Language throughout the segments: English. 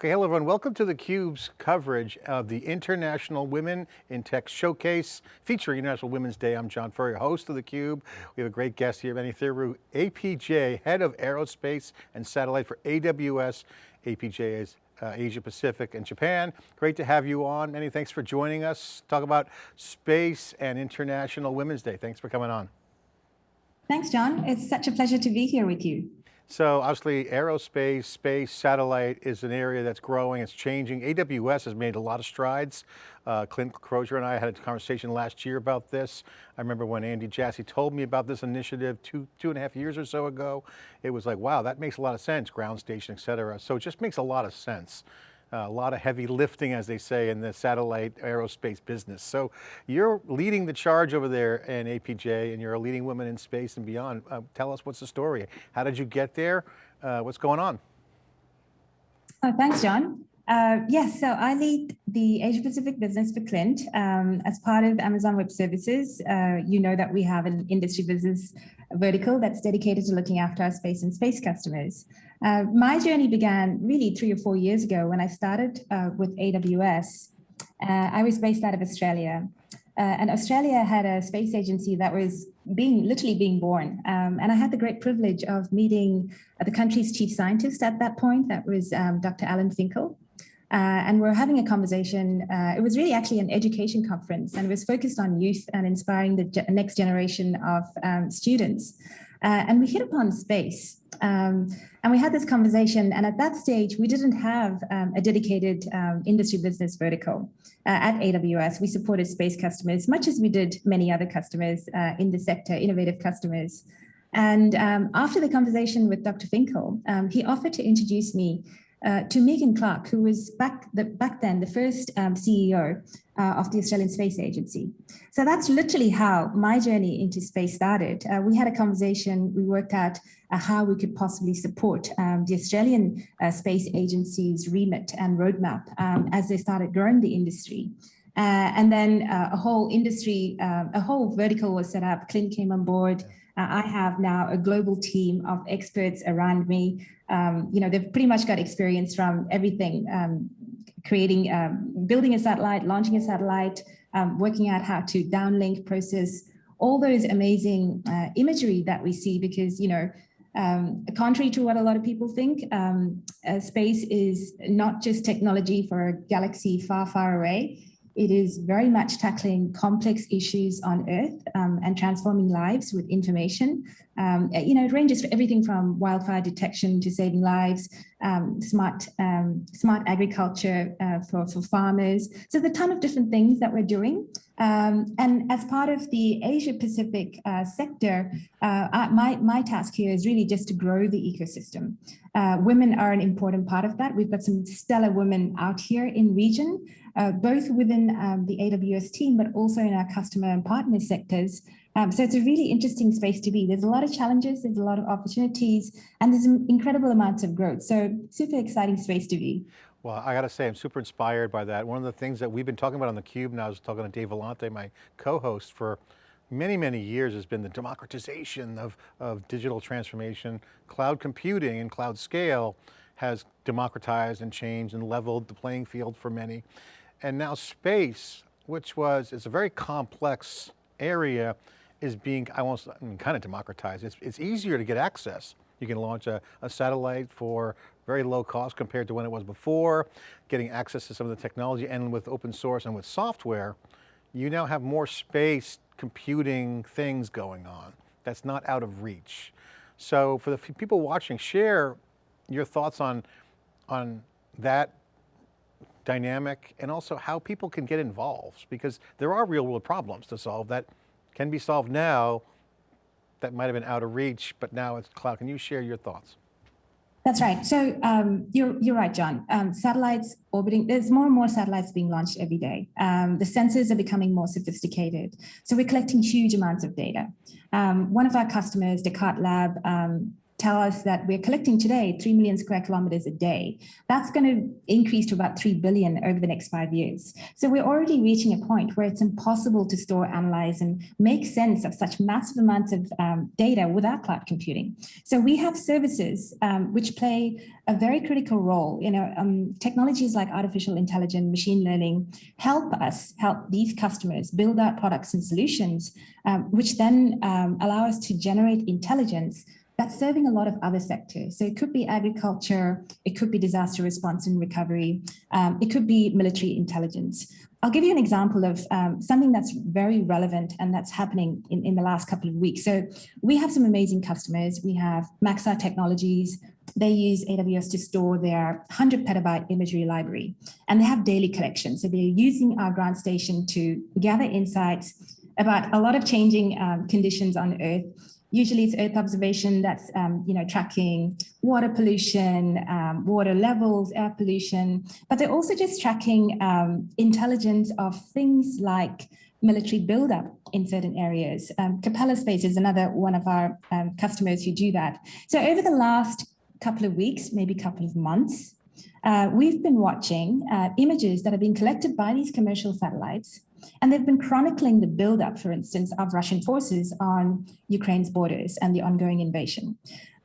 Okay, hello everyone. Welcome to theCUBE's coverage of the International Women in Tech Showcase featuring International Women's Day. I'm John Furrier, host of theCUBE. We have a great guest here, Mani Thiru, APJ, Head of Aerospace and Satellite for AWS. APJ is uh, Asia Pacific and Japan. Great to have you on. Many thanks for joining us. Talk about space and International Women's Day. Thanks for coming on. Thanks, John. It's such a pleasure to be here with you. So obviously aerospace, space, satellite is an area that's growing, it's changing. AWS has made a lot of strides. Uh, Clint Crozier and I had a conversation last year about this. I remember when Andy Jassy told me about this initiative two, two and a half years or so ago, it was like, wow, that makes a lot of sense, ground station, et cetera. So it just makes a lot of sense. A lot of heavy lifting, as they say, in the satellite aerospace business. So you're leading the charge over there in APJ and you're a leading woman in space and beyond. Uh, tell us what's the story? How did you get there? Uh, what's going on? Oh, thanks, John. Uh, yes, so I lead the Asia Pacific business for Clint. Um, as part of Amazon Web Services, uh, you know that we have an industry business vertical that's dedicated to looking after our space and space customers. Uh, my journey began really three or four years ago when I started uh, with AWS. Uh, I was based out of Australia. Uh, and Australia had a space agency that was being literally being born. Um, and I had the great privilege of meeting the country's chief scientist at that point. That was um, Dr. Alan Finkel. Uh, and we're having a conversation. Uh, it was really actually an education conference and it was focused on youth and inspiring the ge next generation of um, students. Uh, and we hit upon space. Um, and we had this conversation. And at that stage, we didn't have um, a dedicated um, industry business vertical uh, at AWS. We supported space customers, much as we did many other customers uh, in the sector, innovative customers. And um, after the conversation with Dr. Finkel, um, he offered to introduce me uh, to Megan Clark, who was back, the, back then the first um, CEO uh, of the Australian Space Agency. So that's literally how my journey into space started. Uh, we had a conversation, we worked out uh, how we could possibly support um, the Australian uh, Space Agency's remit and roadmap um, as they started growing the industry. Uh, and then a whole industry, a whole vertical was set up, Clint came on board, I have now a global team of experts around me. Um, you know, they've pretty much got experience from everything, um, creating, um, building a satellite, launching a satellite, um, working out how to downlink process, all those amazing uh, imagery that we see because, you know, um, contrary to what a lot of people think, uh, space is not just technology for a galaxy far, far away. It is very much tackling complex issues on Earth um, and transforming lives with information. Um, you know, it ranges for everything from wildfire detection to saving lives, um, smart um, smart agriculture uh, for, for farmers. So there's a ton of different things that we're doing. Um, and as part of the Asia Pacific uh, sector, uh, my, my task here is really just to grow the ecosystem. Uh, women are an important part of that. We've got some stellar women out here in region uh, both within um, the AWS team, but also in our customer and partner sectors. Um, so it's a really interesting space to be. There's a lot of challenges, there's a lot of opportunities, and there's incredible amounts of growth. So super exciting space to be. Well, I got to say, I'm super inspired by that. One of the things that we've been talking about on theCUBE, and I was talking to Dave Vellante, my co-host for many, many years has been the democratization of, of digital transformation, cloud computing and cloud scale has democratized and changed and leveled the playing field for many. And now space, which was, it's a very complex area, is being, I won't, I mean, kind of democratized. It's, it's easier to get access. You can launch a, a satellite for very low cost compared to when it was before, getting access to some of the technology and with open source and with software, you now have more space computing things going on that's not out of reach. So for the people watching, share your thoughts on, on that dynamic and also how people can get involved because there are real world problems to solve that can be solved now that might have been out of reach, but now it's cloud. Can you share your thoughts? That's right. So um, you're, you're right, John. Um, satellites orbiting, there's more and more satellites being launched every day. Um, the sensors are becoming more sophisticated. So we're collecting huge amounts of data. Um, one of our customers, Descartes Lab, um, tell us that we're collecting today 3 million square kilometers a day. That's going to increase to about 3 billion over the next five years. So we're already reaching a point where it's impossible to store, analyze, and make sense of such massive amounts of um, data without cloud computing. So we have services um, which play a very critical role. You know, um, technologies like artificial intelligence, machine learning help us help these customers build out products and solutions, um, which then um, allow us to generate intelligence that's serving a lot of other sectors. So it could be agriculture, it could be disaster response and recovery, um, it could be military intelligence. I'll give you an example of um, something that's very relevant and that's happening in, in the last couple of weeks. So we have some amazing customers. We have Maxar Technologies. They use AWS to store their 100 petabyte imagery library and they have daily collections. So they're using our ground station to gather insights about a lot of changing um, conditions on Earth Usually it's Earth observation that's, um, you know, tracking water pollution, um, water levels, air pollution, but they're also just tracking um, intelligence of things like military buildup in certain areas. Um, Capella Space is another one of our um, customers who do that. So over the last couple of weeks, maybe couple of months, uh, we've been watching uh, images that have been collected by these commercial satellites and they've been chronicling the buildup, for instance, of Russian forces on Ukraine's borders and the ongoing invasion.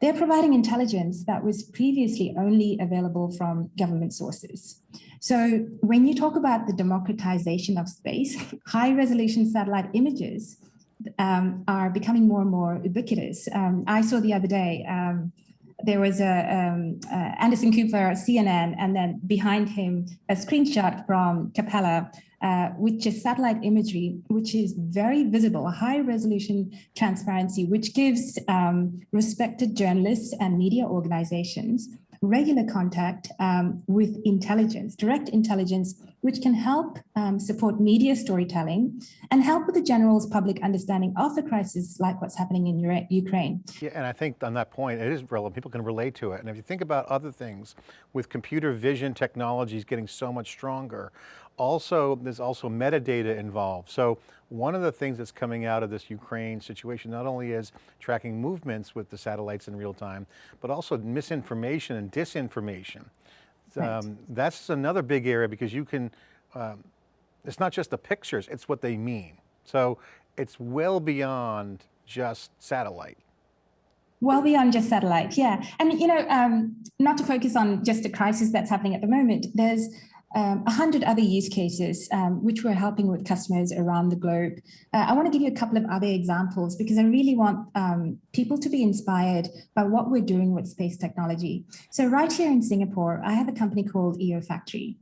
They're providing intelligence that was previously only available from government sources. So when you talk about the democratization of space, high resolution satellite images um, are becoming more and more ubiquitous. Um, I saw the other day, um, there was a um, uh, Anderson Cooper, CNN, and then behind him, a screenshot from Capella uh, which is satellite imagery, which is very visible, a high resolution transparency, which gives um, respected journalists and media organizations regular contact um, with intelligence, direct intelligence, which can help um, support media storytelling and help with the general's public understanding of the crisis like what's happening in Ukraine. Yeah, and I think on that point, it is relevant, people can relate to it. And if you think about other things with computer vision technologies getting so much stronger, also, there's also metadata involved. So one of the things that's coming out of this Ukraine situation, not only is tracking movements with the satellites in real time, but also misinformation and disinformation. Right. Um, that's another big area because you can, um, it's not just the pictures, it's what they mean. So it's well beyond just satellite. Well beyond just satellite, yeah. And, you know, um, not to focus on just a crisis that's happening at the moment, there's um, 100 other use cases um, which we're helping with customers around the globe. Uh, I want to give you a couple of other examples because I really want um, people to be inspired by what we're doing with space technology. So right here in Singapore, I have a company called EO Factory.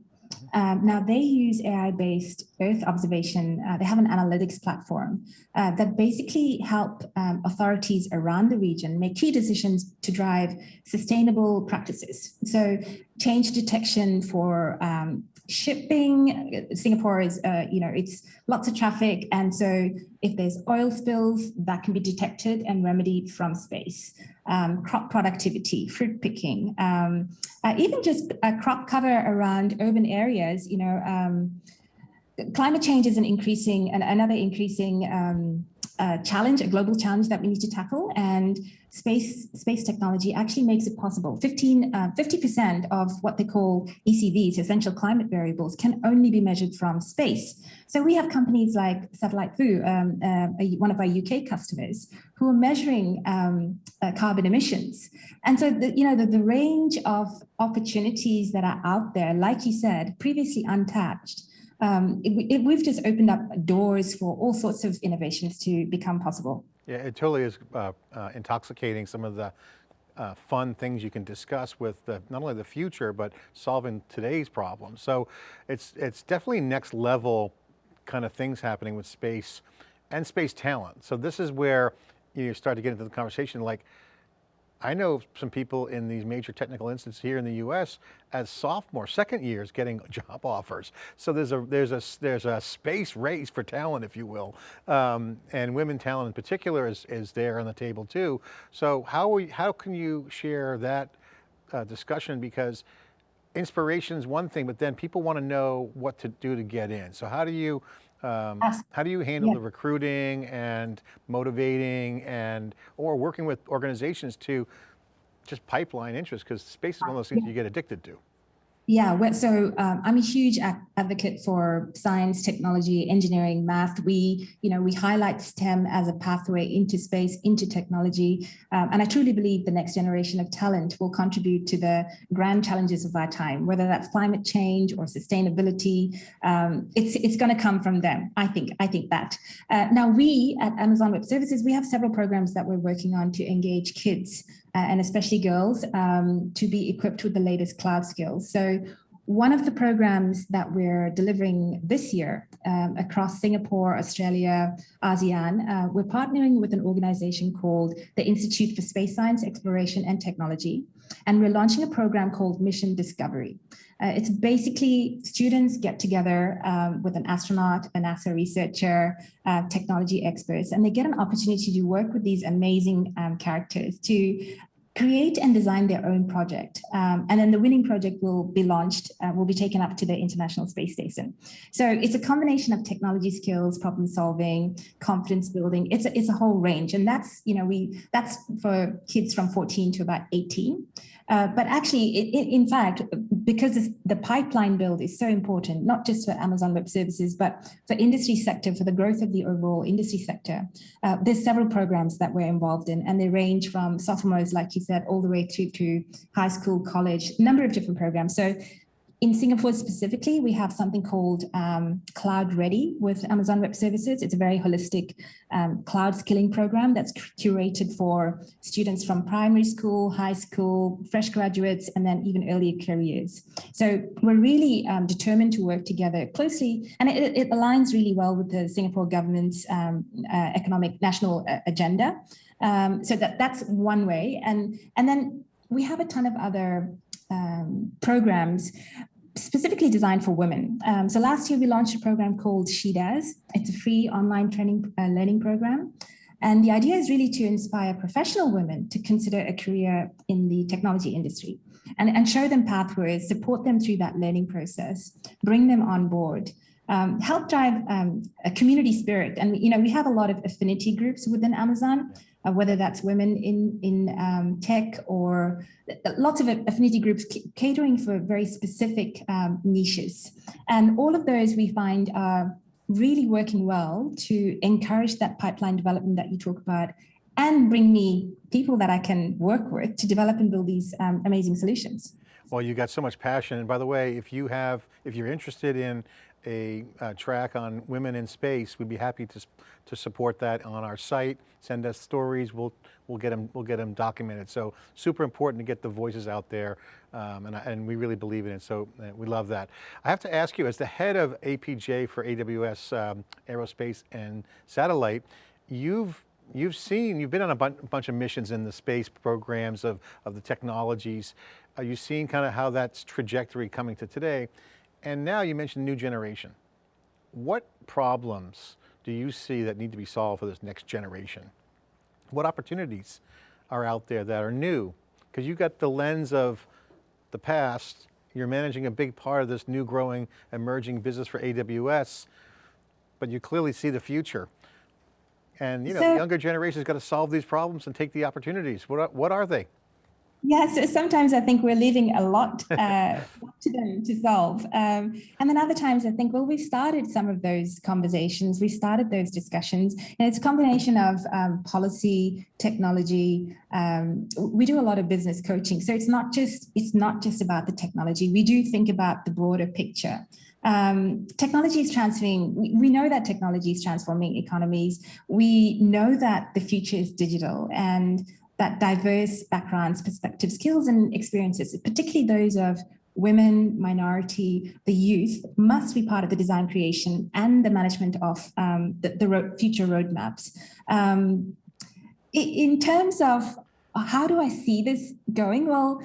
Um, now they use AI-based Earth observation. Uh, they have an analytics platform uh, that basically help um, authorities around the region make key decisions to drive sustainable practices. So change detection for um, shipping. Singapore is, uh, you know, it's lots of traffic. And so if there's oil spills, that can be detected and remedied from space. Um, crop productivity, fruit picking, um, uh, even just crop cover around urban areas, you know, um, climate change is an increasing, another increasing um, uh, challenge, a global challenge that we need to tackle. And space space technology actually makes it possible. 15, 50% uh, of what they call ECVs, essential climate variables, can only be measured from space. So we have companies like Satellite Vu, um, uh, one of our UK customers, who are measuring um, uh, carbon emissions. And so, the, you know, the, the range of opportunities that are out there, like you said, previously untapped, um, it, it, we've just opened up doors for all sorts of innovations to become possible. Yeah, it totally is uh, uh, intoxicating some of the uh, fun things you can discuss with the, not only the future, but solving today's problems. So it's, it's definitely next level kind of things happening with space and space talent. So this is where you start to get into the conversation like, I know some people in these major technical institutes here in the US as sophomore, second years getting job offers. So there's a, there's a, there's a space race for talent, if you will. Um, and women talent in particular is, is there on the table too. So how, how can you share that uh, discussion? Because inspiration is one thing, but then people want to know what to do to get in. So how do you, um, how do you handle yeah. the recruiting and motivating and, or working with organizations to just pipeline interest because space is one of those things you get addicted to. Yeah, so um, I'm a huge advocate for science, technology, engineering, math. We, you know, we highlight STEM as a pathway into space, into technology, um, and I truly believe the next generation of talent will contribute to the grand challenges of our time, whether that's climate change or sustainability. Um, it's it's going to come from them. I think. I think that. Uh, now, we at Amazon Web Services we have several programs that we're working on to engage kids and especially girls, um, to be equipped with the latest cloud skills. So one of the programs that we're delivering this year um, across Singapore, Australia, ASEAN, uh, we're partnering with an organization called the Institute for Space Science, Exploration and Technology. And we're launching a program called Mission Discovery. Uh, it's basically students get together um, with an astronaut, a NASA researcher, uh, technology experts, and they get an opportunity to work with these amazing um, characters to create and design their own project. Um, and then the winning project will be launched, uh, will be taken up to the International Space Station. So it's a combination of technology skills, problem solving, confidence building. It's a, it's a whole range. And that's, you know, we that's for kids from 14 to about 18. Uh, but actually, it, it, in fact, because the pipeline build is so important, not just for Amazon Web Services, but for industry sector, for the growth of the overall industry sector, uh, there's several programs that we're involved in, and they range from sophomores, like you said, all the way through to high school, college, a number of different programs. So in Singapore specifically, we have something called um, Cloud Ready with Amazon Web Services. It's a very holistic um, cloud skilling program that's curated for students from primary school, high school, fresh graduates, and then even earlier careers. So we're really um, determined to work together closely, and it, it, aligns really well with the Singapore government's um, uh, economic national uh, agenda. Um, so that that's one way, and and then we have a ton of other um, programs specifically designed for women. Um, so last year we launched a program called She Does. It's a free online training uh, learning program. And the idea is really to inspire professional women to consider a career in the technology industry and, and show them pathways, support them through that learning process, bring them on board, um, help drive um, a community spirit. And, you know, we have a lot of affinity groups within Amazon uh, whether that's women in, in um, tech or lots of affinity groups catering for very specific um, niches. And all of those we find are really working well to encourage that pipeline development that you talk about and bring me people that I can work with to develop and build these um, amazing solutions. Well, you got so much passion. And by the way, if you have, if you're interested in a uh, track on women in space, we'd be happy to, to support that on our site. Send us stories, we'll, we'll, get them, we'll get them documented. So super important to get the voices out there um, and, and we really believe in it, so uh, we love that. I have to ask you, as the head of APJ for AWS um, Aerospace and Satellite, you've you've seen, you've been on a bunch of missions in the space programs of, of the technologies. Are you seeing kind of how that's trajectory coming to today? And now you mentioned new generation. What problems do you see that need to be solved for this next generation? What opportunities are out there that are new? Because you've got the lens of the past, you're managing a big part of this new growing emerging business for AWS, but you clearly see the future. And you know, so, the younger generation's got to solve these problems and take the opportunities. What are, what are they? Yes, sometimes I think we're leaving a lot uh, to them to solve. Um, and then other times I think, well, we've started some of those conversations, we started those discussions, and it's a combination of um, policy, technology. Um, we do a lot of business coaching. So it's not just it's not just about the technology. We do think about the broader picture. Um, technology is transforming, we, we, know that technology is transforming economies. We know that the future is digital and that diverse backgrounds, perspectives, skills and experiences, particularly those of women, minority, the youth, must be part of the design creation and the management of um, the, the road, future roadmaps. Um, in terms of how do I see this going? Well,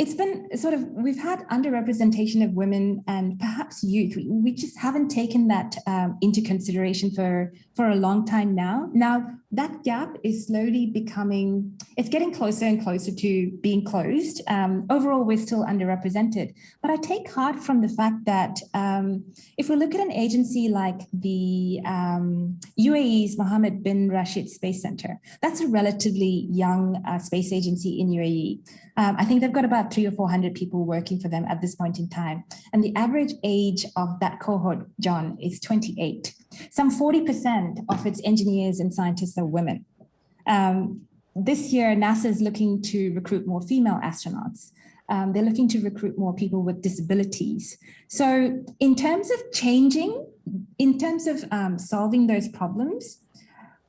it's been sort of we've had underrepresentation of women and perhaps youth. We, we just haven't taken that um, into consideration for for a long time now. Now that gap is slowly becoming it's getting closer and closer to being closed. Um, overall, we're still underrepresented, but I take heart from the fact that um, if we look at an agency like the UAE's um, Mohammed bin Rashid Space Center, that's a relatively young uh, space agency in UAE. Um, I think they've got about three or 400 people working for them at this point in time. And the average age of that cohort, John, is 28. Some 40% of its engineers and scientists are women. Um, this year, NASA is looking to recruit more female astronauts. Um, they're looking to recruit more people with disabilities. So in terms of changing, in terms of um, solving those problems,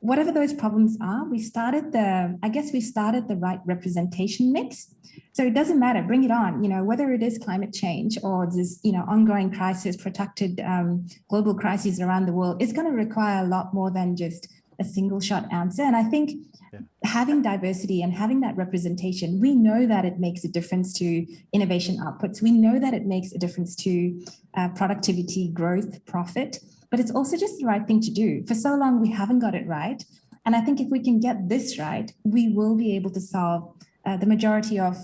whatever those problems are, we started the, I guess we started the right representation mix. So it doesn't matter, bring it on, you know, whether it is climate change or this, you know, ongoing crisis, protected um, global crises around the world, it's going to require a lot more than just a single shot answer. And I think yeah. having diversity and having that representation, we know that it makes a difference to innovation outputs. We know that it makes a difference to uh, productivity, growth, profit but it's also just the right thing to do. For so long, we haven't got it right. And I think if we can get this right, we will be able to solve uh, the majority of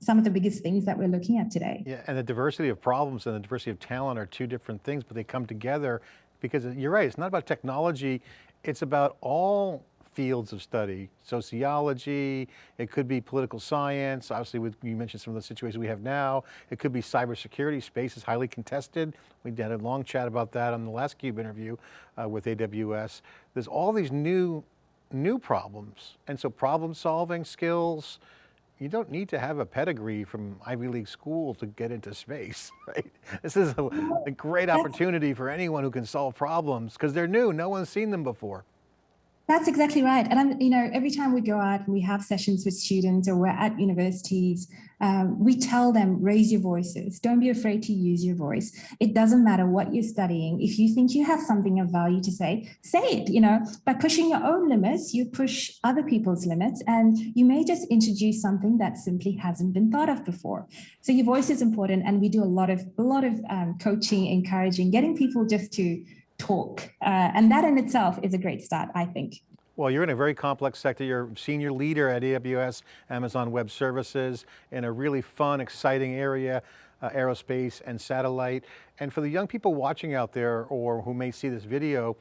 some of the biggest things that we're looking at today. Yeah, and the diversity of problems and the diversity of talent are two different things, but they come together because you're right, it's not about technology, it's about all fields of study, sociology, it could be political science, obviously with, you mentioned some of the situations we have now, it could be cybersecurity, space is highly contested. We had a long chat about that on the last CUBE interview uh, with AWS. There's all these new, new problems. And so problem solving skills, you don't need to have a pedigree from Ivy League school to get into space, right? This is a, a great opportunity for anyone who can solve problems because they're new, no one's seen them before. That's exactly right. And I'm, you know, every time we go out and we have sessions with students or we're at universities, um, we tell them, raise your voices. Don't be afraid to use your voice. It doesn't matter what you're studying. If you think you have something of value to say, say it, you know, by pushing your own limits, you push other people's limits and you may just introduce something that simply hasn't been thought of before. So your voice is important. And we do a lot of, a lot of um, coaching, encouraging, getting people just to talk. Uh, and that in itself is a great start, I think. Well, you're in a very complex sector. You're senior leader at AWS, Amazon Web Services, in a really fun, exciting area, uh, aerospace and satellite. And for the young people watching out there or who may see this video,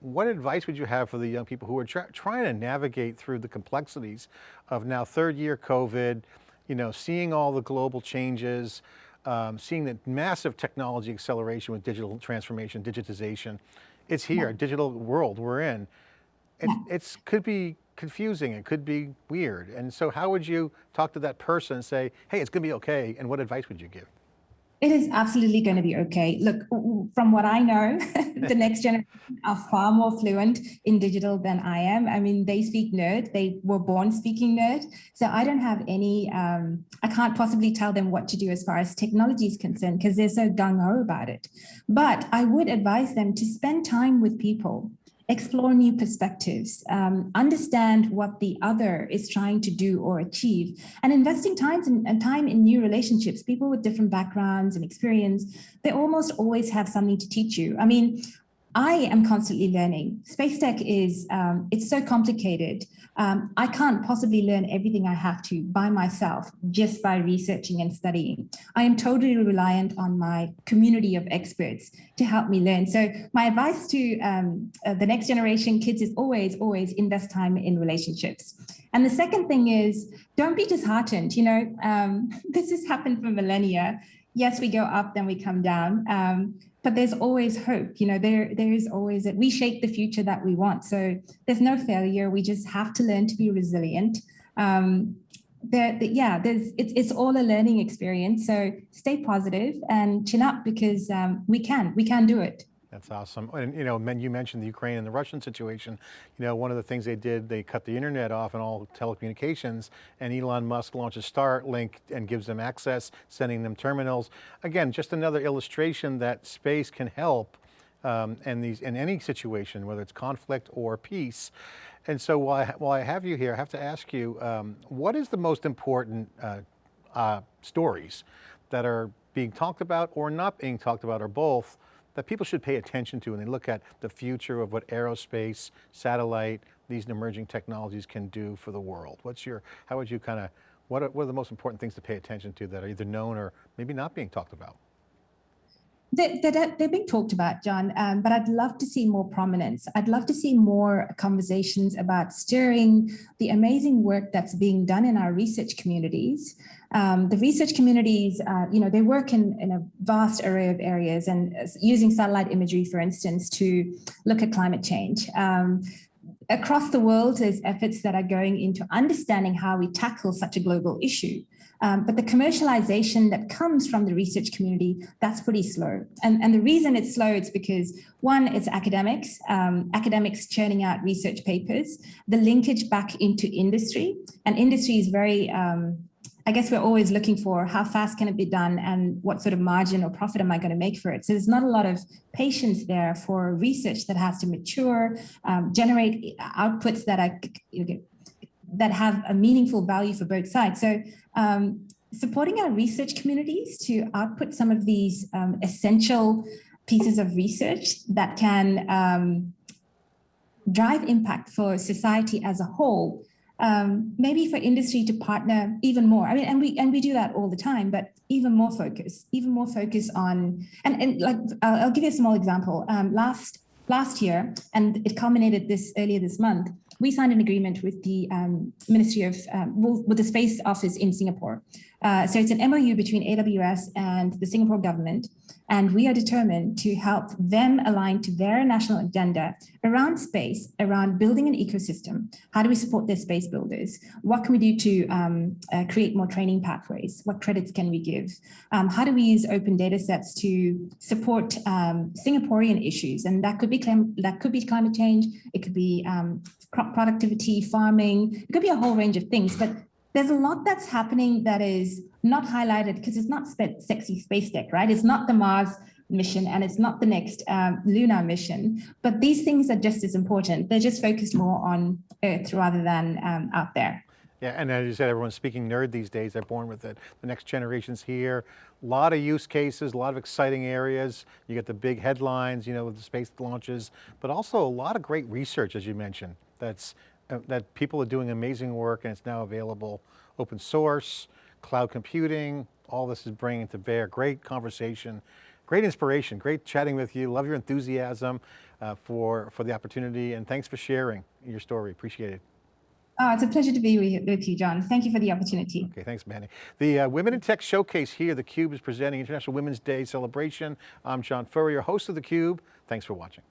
what advice would you have for the young people who are trying to navigate through the complexities of now third year COVID, you know, seeing all the global changes, um, seeing the massive technology acceleration with digital transformation, digitization. It's here, digital world we're in. It it's, could be confusing, it could be weird. And so how would you talk to that person and say, hey, it's going to be okay, and what advice would you give? It is absolutely going to be okay. Look, from what I know, the next generation are far more fluent in digital than I am. I mean, they speak nerd. They were born speaking nerd. So I don't have any, um, I can't possibly tell them what to do as far as technology is concerned because they're so gung-ho about it. But I would advise them to spend time with people explore new perspectives, um, understand what the other is trying to do or achieve, and investing time in, time in new relationships, people with different backgrounds and experience, they almost always have something to teach you. I mean, I am constantly learning. Space tech is, um, it's so complicated. Um, I can't possibly learn everything I have to by myself just by researching and studying. I am totally reliant on my community of experts to help me learn. So my advice to um, uh, the next generation kids is always, always invest time in relationships. And the second thing is don't be disheartened. You know, um, this has happened for millennia. Yes, we go up, then we come down. But there's always hope. You know, there there is always that we shape the future that we want. So there's no failure. We just have to learn to be resilient. Um, there, the, yeah, there's it's it's all a learning experience. So stay positive and chin up because um, we can we can do it. That's awesome. And you know, you mentioned the Ukraine and the Russian situation. You know, one of the things they did, they cut the internet off and all telecommunications and Elon Musk launches Starlink and gives them access, sending them terminals. Again, just another illustration that space can help um, and these in any situation, whether it's conflict or peace. And so while I, while I have you here, I have to ask you, um, what is the most important uh, uh, stories that are being talked about or not being talked about or both that people should pay attention to when they look at the future of what aerospace, satellite, these emerging technologies can do for the world? What's your, how would you kind of, what are, what are the most important things to pay attention to that are either known or maybe not being talked about? They're, they're, they're being talked about, John, um, but I'd love to see more prominence. I'd love to see more conversations about stirring the amazing work that's being done in our research communities. Um, the research communities, uh, you know, they work in, in a vast array of areas and uh, using satellite imagery, for instance, to look at climate change. Um, across the world, there's efforts that are going into understanding how we tackle such a global issue. Um, but the commercialization that comes from the research community, that's pretty slow. And, and the reason it's slow is because one, it's academics, um, academics churning out research papers, the linkage back into industry, and industry is very, um, I guess we're always looking for how fast can it be done and what sort of margin or profit am I going to make for it? So there's not a lot of patience there for research that has to mature, um, generate outputs that are you know, that have a meaningful value for both sides. So um, supporting our research communities to output some of these um, essential pieces of research that can um, drive impact for society as a whole. Um, maybe for industry to partner even more. I mean, and we and we do that all the time, but even more focus, even more focus on. And and like I'll, I'll give you a small example. Um, last last year, and it culminated this earlier this month we signed an agreement with the um, Ministry of, um, with the Space Office in Singapore. Uh, so it's an MOU between AWS and the Singapore government, and we are determined to help them align to their national agenda around space, around building an ecosystem. How do we support their space builders? What can we do to um, uh, create more training pathways? What credits can we give? Um, how do we use open data sets to support um, Singaporean issues? And that could be that could be climate change. It could be um, crop productivity, farming. It could be a whole range of things. But there's a lot that's happening that is not highlighted because it's not sexy space tech, right? It's not the Mars mission and it's not the next um, lunar mission, but these things are just as important. They're just focused more on Earth rather than um, out there. Yeah, and as you said, everyone's speaking nerd these days. They're born with it. The next generation's here. A lot of use cases, a lot of exciting areas. You get the big headlines, you know, with the space launches, but also a lot of great research, as you mentioned, that's uh, that people are doing amazing work and it's now available open source, cloud computing, all this is bringing to bear. Great conversation, great inspiration, great chatting with you. Love your enthusiasm uh, for, for the opportunity and thanks for sharing your story, appreciate it. Oh, it's a pleasure to be with you, John. Thank you for the opportunity. Okay, thanks, Mani. The uh, Women in Tech Showcase here, theCUBE is presenting International Women's Day celebration. I'm John Furrier, host of theCUBE. Thanks for watching.